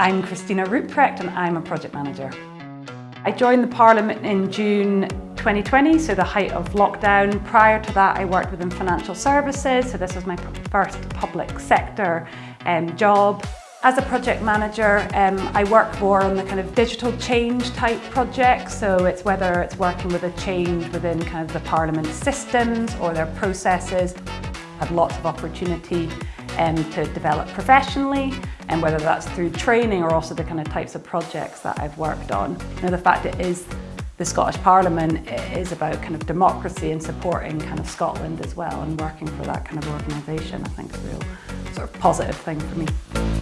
I'm Christina Ruprecht and I'm a project manager. I joined the Parliament in June 2020, so the height of lockdown. Prior to that, I worked within financial services, so this was my first public sector um, job. As a project manager, um, I work more on the kind of digital change type projects. So it's whether it's working with a change within kind of the Parliament systems or their processes. I've lots of opportunity um, to develop professionally and whether that's through training or also the kind of types of projects that I've worked on. Now the fact it is the Scottish Parliament is about kind of democracy and supporting kind of Scotland as well and working for that kind of organisation I think is a real sort of positive thing for me.